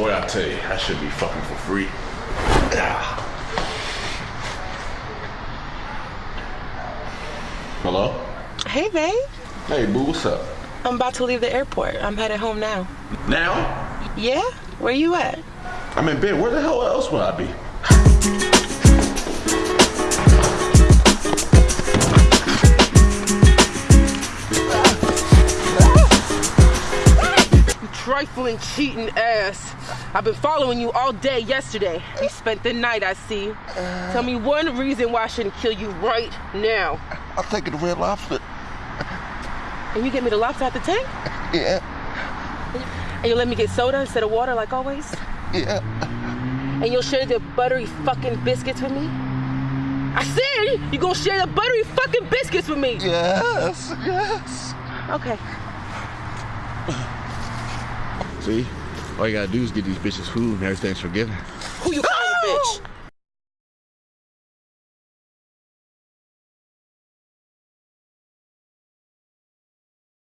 Boy, I tell you, I should be fucking for free. Hello? Hey, babe. Hey, boo, what's up? I'm about to leave the airport. I'm headed home now. Now? Yeah? Where you at? I'm in bed. Where the hell else would I be? Trifling, cheating ass. I've been following you all day yesterday. You spent the night, I see. Tell me one reason why I shouldn't kill you right now. I'm taking the red lobster. And you get me the lobster out the tank? Yeah, And you'll let me get soda instead of water like always? yeah. And you'll share the buttery fucking biscuits with me? I said you gonna share the buttery fucking biscuits with me. Yes, yes. Okay. See? All you gotta do is get these bitches food and everything's forgiven. Who you calling a oh! bitch?